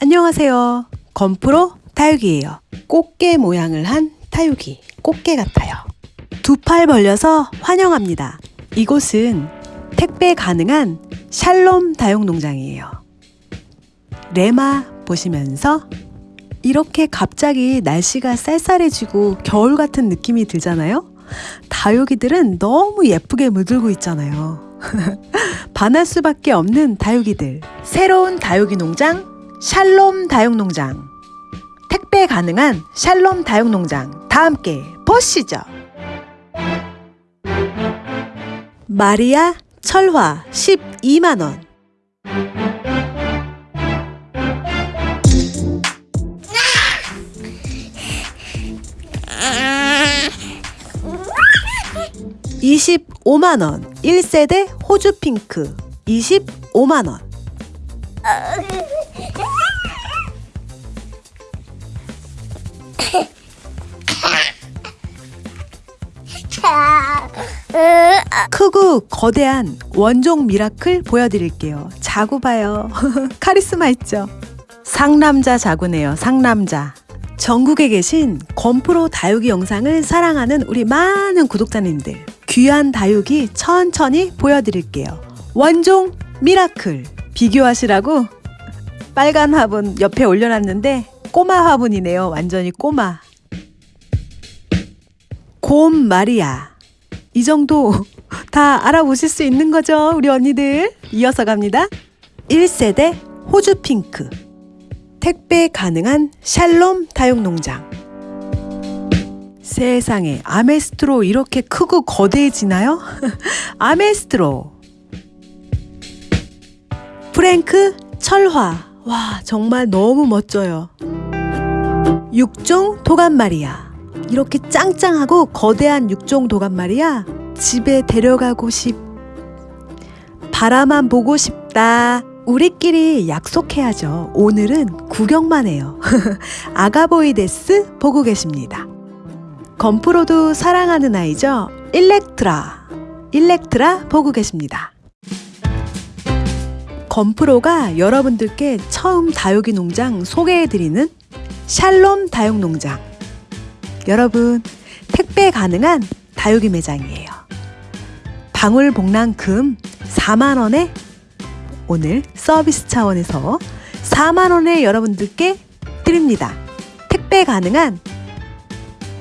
안녕하세요. 건프로 다육이에요. 꽃게 모양을 한 다육이, 꽃게 같아요. 두 팔 벌려서 환영합니다. 이곳은 택배 가능한 샬롬 다육농장이에요. 레마 보시면서 이렇게 갑자기 날씨가 쌀쌀해지고 겨울 같은 느낌이 들잖아요? 다육이들은 너무 예쁘게 물들고 있잖아요. 반할 수밖에 없는 다육이들. 새로운 다육이 농장, 샬롬 다육농장. 택배 가능한 샬롬 다육농장. 다 함께 보시죠. 마리아 철화 12만원. (25만원) (1세대) 호주 핑크 (25만원) 크고 거대한 원종 미라클 보여드릴게요. 자구 봐요. 카리스마 있죠? 상남자 자구네요. 상남자. 전국에 계신 건프로 다육이 영상을 사랑하는 우리 많은 구독자님들 귀한 다육이 천천히 보여드릴게요. 원종 미라클 비교하시라고 빨간 화분 옆에 올려놨는데 꼬마 화분이네요. 완전히 꼬마. 곰 마리아. 이 정도 다 알아보실 수 있는 거죠, 우리 언니들. 이어서 갑니다. 1세대 호주 핑크. 택배 가능한 샬롬 다육농장. 세상에 아메스트로 이렇게 크고 거대해지나요? 아메스트로. 프랭크 철화. 와, 정말 너무 멋져요. 육종 도감마리아. 이렇게 짱짱하고 거대한 육종 도감마리아. 집에 데려가고 싶. 바라만 보고 싶다. 우리끼리 약속해야죠. 오늘은 구경만 해요. 아가보이 데스 보고 계십니다. 건프로도 사랑하는 아이죠. 일렉트라. 일렉트라 보고 계십니다. 건프로가 여러분들께 처음 다육이 농장 소개해드리는 샬롬 다육농장. 여러분, 택배 가능한 다육이 매장이에요. 방울복랑금 4만원에 오늘 서비스 차원에서 4만원에 여러분들께 드립니다. 택배 가능한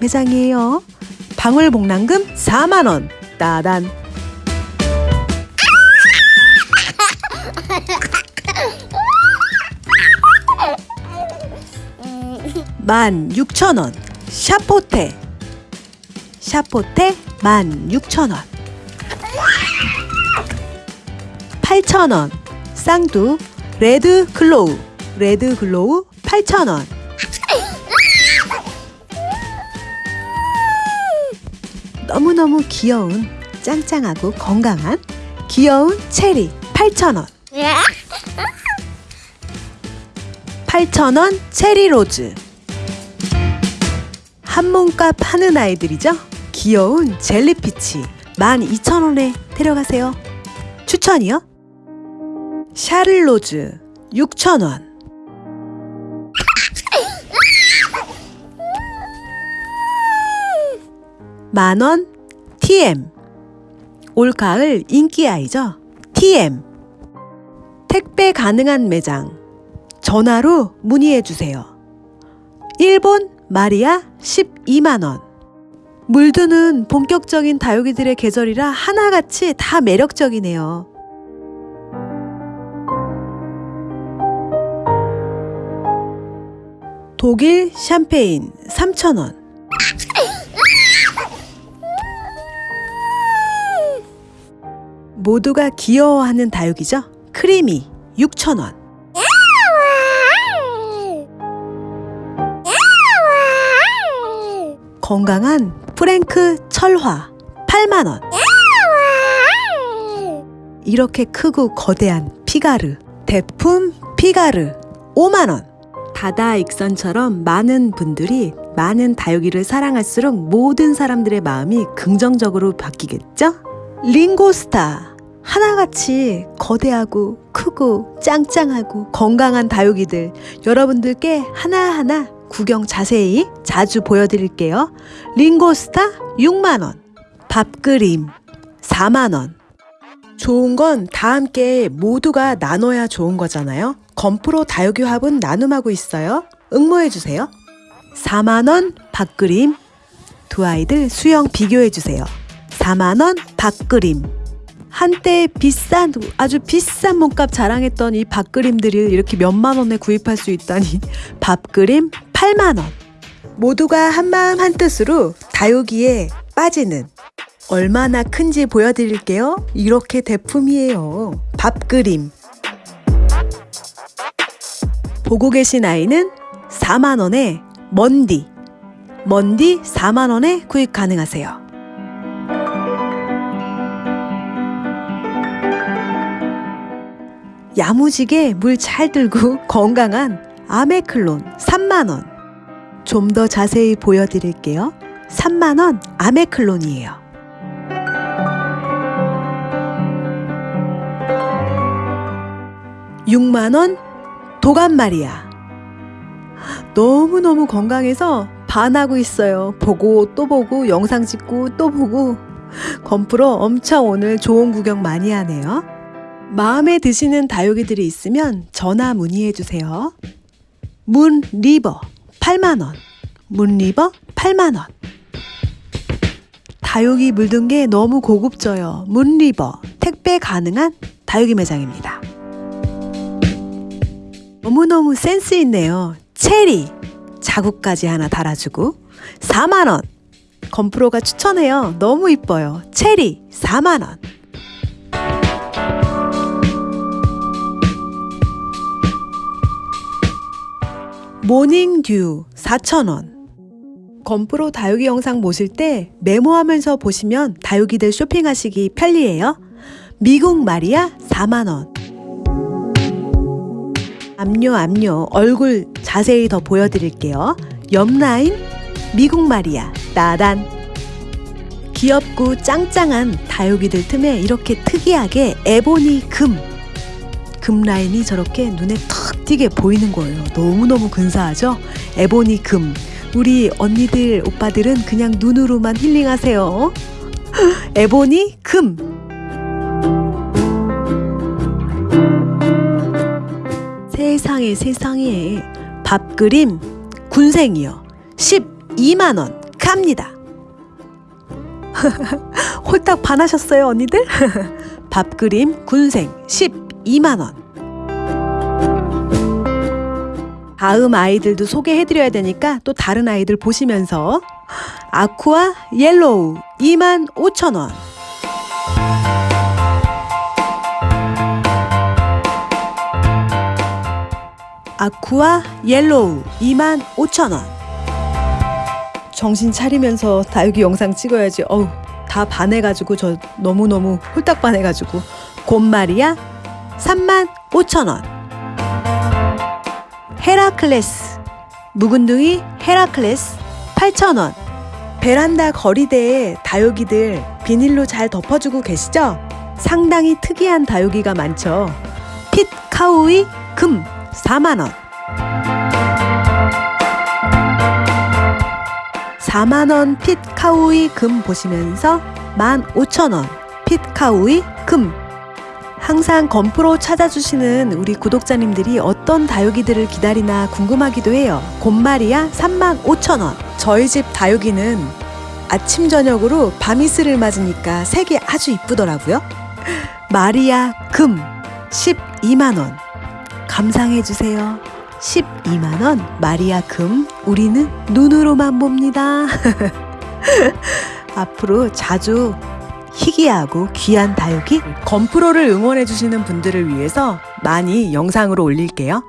매장이에요. 방울복랑금 4만원. 따단. 만 6천원. 샤포테. 샤포테 만 6천원. 8천원. 쌍두 레드 글로우. 레드 글로우 8천원. 너무너무 귀여운 짱짱하고 건강한 귀여운 체리 8,000원 8,000원 체리 로즈 한 몸값 하는 아이들이죠? 귀여운 젤리피치. 12,000원에 데려가세요. 추천이요? 샤를로즈 6,000원. 만원 TM 올가을 인기 아이죠? TM 택배 가능한 매장. 전화로 문의해 주세요. 일본 마리아 12만원 물드는 본격적인 다육이들의 계절이라 하나같이 다 매력적이네요 독일 샴페인 3,000원 모두가 귀여워하는 다육이죠. 크리미 6,000원. 건강한 프랭크 철화 8만원. 이렇게 크고 거대한 피가르, 대품 피가르 5만원. 다다 익선처럼 많은 분들이 많은 다육이를 사랑할수록 모든 사람들의 마음이 긍정적으로 바뀌겠죠? 링고스타 하나같이 거대하고 크고 짱짱하고 건강한 다육이들 여러분들께 하나하나 구경 자세히 자주 보여드릴게요. 링고스타 6만원, 밥그림 4만원. 좋은 건 다 함께 모두가 나눠야 좋은 거잖아요. 건프로 화분 나눔하고 있어요. 응모해주세요. 4만원 밥그림. 두 아이들 수영 비교해주세요. 4만원 밥그림. 한때 비싼 아주 비싼 몸값 자랑했던 이 밥그림들을 이렇게 몇만 원에 구입할 수 있다니 밥그림 8만 원. 모두가 한마음 한뜻으로 다육이에 빠지는 얼마나 큰지 보여드릴게요. 이렇게 대품이에요. 밥그림. 보고 계신 아이는 4만 원에 먼디. 먼디 4만 원에 구입 가능하세요. 야무지게 물 잘 들고 건강한 아메클론 3만원. 좀 더 자세히 보여드릴게요. 3만원 아메클론이에요. 육만원 도감마리아. 너무너무 건강해서 반하고 있어요. 보고 또 보고 영상 찍고 또 보고 건프로 엄청 오늘 좋은 구경 많이 하네요. 마음에 드시는 다육이들이 있으면 전화 문의해 주세요. 문 리버 8만 원. 문 리버 8만 원. 다육이 물든 게 너무 고급져요. 문 리버 택배 가능한 다육이 매장입니다. 너무너무 센스 있네요. 체리 자국까지 하나 달아주고 4만 원. 건프로가 추천해요. 너무 이뻐요. 체리 4만 원. 모닝듀 4,000원. 건프로 다육이 영상 보실 때 메모하면서 보시면 다육이들 쇼핑하시기 편리해요. 미국 마리아 4만원. 압류 압류 얼굴 자세히 더 보여드릴게요. 옆 라인 미국 마리아 따단. 귀엽고 짱짱한 다육이들 틈에 이렇게 특이하게 에보니 금. 금 라인이 저렇게 눈에 탁 띄게 보이는 거예요. 너무너무 근사하죠? 에보니 금. 우리 언니들, 오빠들은 그냥 눈으로만 힐링하세요. 에보니 금. 세상에 세상에 밥그림 군생이요. 12만원 갑니다. 홀딱 반하셨어요, 언니들? 밥그림 군생 12만원. 다음 아이들도 소개해드려야 되니까 또 다른 아이들 보시면서 아쿠아 옐로우 2만 5천 원. 아쿠아 옐로우 2만 5천 원. 정신 차리면서 다육이 영상 찍어야지. 어우, 다 반해가지고 저 너무너무 홀딱 반해가지고 곰마리아 3만 5천 원. 헤라클레스. 묵은둥이 헤라클레스 8,000원. 베란다 거리대에 다육이들 비닐로 잘 덮어주고 계시죠? 상당히 특이한 다육이가 많죠. 핏 카우이 금 4만원. 4만원 핏 카우이 금 보시면서 15,000원. 핏 카우이 금 항상 건프로 찾아주시는 우리 구독자님들이 어떤 다육이들을 기다리나 궁금하기도 해요. 곰마리아 35,000원. 저희 집 다육이는 아침 저녁으로 밤이슬을 맞으니까 색이 아주 이쁘더라고요. 마리아 금 12만원. 감상해주세요. 12만원 마리아 금 우리는 눈으로만 봅니다. 앞으로 자주 희귀하고 귀한 다육이 건프로를 응원해주시는 분들을 위해서 많이 영상으로 올릴게요.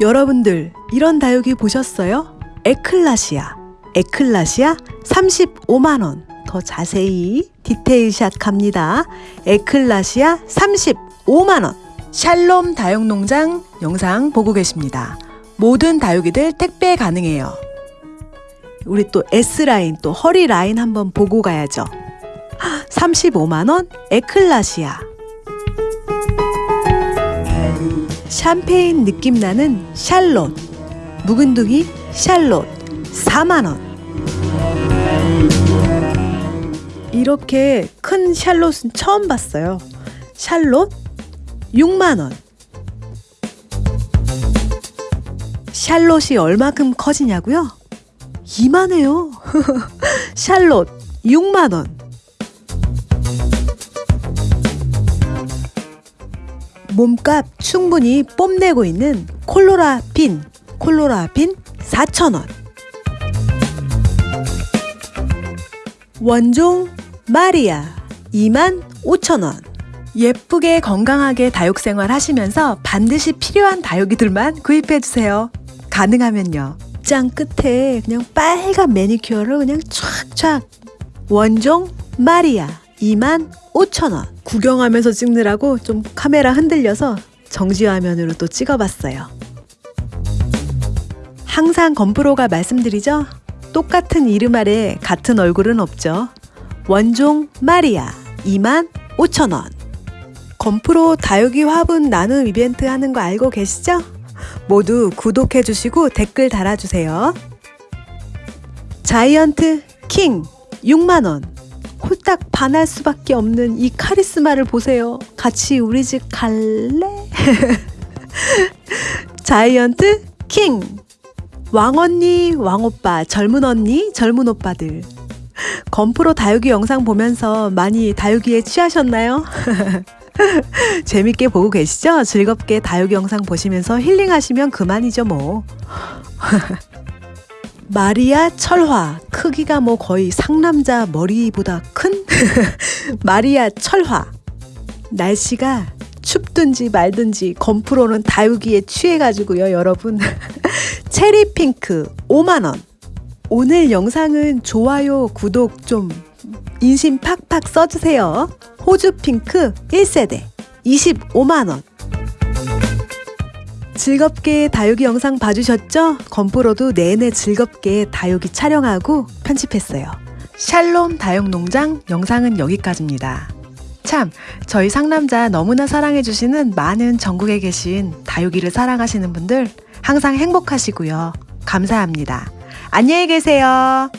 여러분들 이런 다육이 보셨어요? 에클라시아 에클라시아 35만원 더 자세히 디테일샷 갑니다. 에클라시아 35만원 샬롬 다육농장 영상 보고 계십니다. 모든 다육이들 택배 가능해요. 우리 또 S라인 또 허리 라인 한번 보고 가야죠. 35만원 에클라시아. 샴페인 느낌 나는 샬롯. 묵은둥이 샬롯 4만원. 이렇게 큰 샬롯은 처음 봤어요. 샬롯 6만원. 샬롯이 얼마큼 커지냐고요? 이만해요. 샬롯 6만원. 몸값 충분히 뽐내고 있는 콜로라빈 콜로라빈 4,000원. 원종 마리아 25,000원. 예쁘게 건강하게 다육생활 하시면서 반드시 필요한 다육이들만 구입해주세요. 가능하면요. 짱 끝에 그냥 빨간 매니큐어를 그냥 촥촥. 원종 마리아 25,000원. 구경하면서 찍느라고 좀 카메라 흔들려서 정지화면으로 또 찍어봤어요. 항상 건프로가 말씀드리죠? 똑같은 이름 아래 같은 얼굴은 없죠. 원종 마리아 25,000원. 건프로 다육이 화분 나눔 이벤트 하는 거 알고 계시죠? 모두 구독해 주시고 댓글 달아주세요. 자이언트 킹 6만원 홀딱 반할 수밖에 없는 이 카리스마를 보세요. 같이 우리 집 갈래? 자이언트 킹! 왕언니, 왕오빠, 젊은 언니, 젊은 오빠들. 건프로 다육이 영상 보면서 많이 다육이에 취하셨나요? 재밌게 보고 계시죠? 즐겁게 다육이 영상 보시면서 힐링하시면 그만이죠, 뭐. 마리아 철화. 크기가 뭐 거의 상남자 머리보다 큰? 마리아 철화. 날씨가 춥든지 말든지 건프로는 다육이에 취해가지고요 여러분. 체리 핑크 5만원. 오늘 영상은 좋아요 구독 좀 인심 팍팍 써주세요. 호주 핑크 1세대. 25만원 즐겁게 다육이 영상 봐주셨죠? 건프로도 내내 즐겁게 다육이 촬영하고 편집했어요. 샬롬 다육농장 영상은 여기까지입니다. 참, 저희 상남자 너무나 사랑해주시는 많은 전국에 계신 다육이를 사랑하시는 분들 항상 행복하시고요. 감사합니다. 안녕히 계세요.